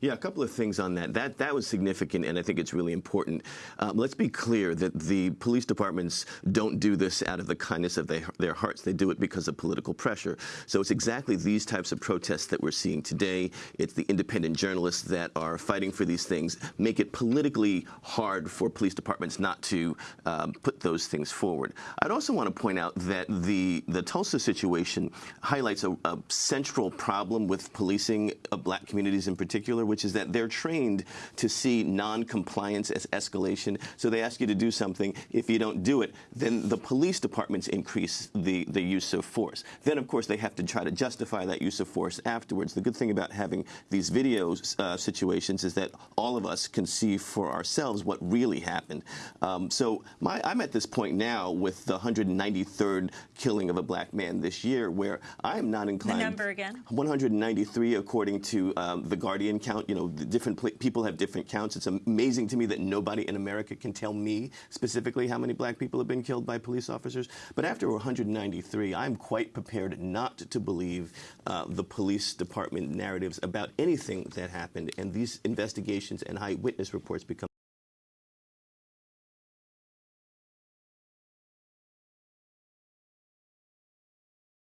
Yeah, a couple of things on that. That that was significant, and I think it's really important. Um, let's be clear that the police departments don't do this out of the kindness of their, their hearts. They do it because of political pressure. So it's exactly these types of protests that we're seeing today. It's the independent journalists that are fighting for these things, make it politically hard for police departments not to um, put those things forward. I'd also want to point out that the the Tulsa situation highlights a, a central problem with policing of black communities in particular, which is that they're trained to see non-compliance as escalation. So they ask you to do something. If you don't do it, then the police departments increase the, the use of force. Then, of course, they have to try to justify that use of force afterwards. The good thing about having these video uh, situations is that all of us can see for ourselves what really happened. Um, so my, I'm at this point now with the 193rd killing of a black man this year where I am not inclined. The number again? 193 according to um, the Guardian count. You know, different people have different counts. It's amazing to me that nobody in America can tell me specifically how many black people have been killed by police officers. But after 193, I'm quite prepared not to believe uh, the police department narratives about anything that happened. And these investigations and eyewitness reports become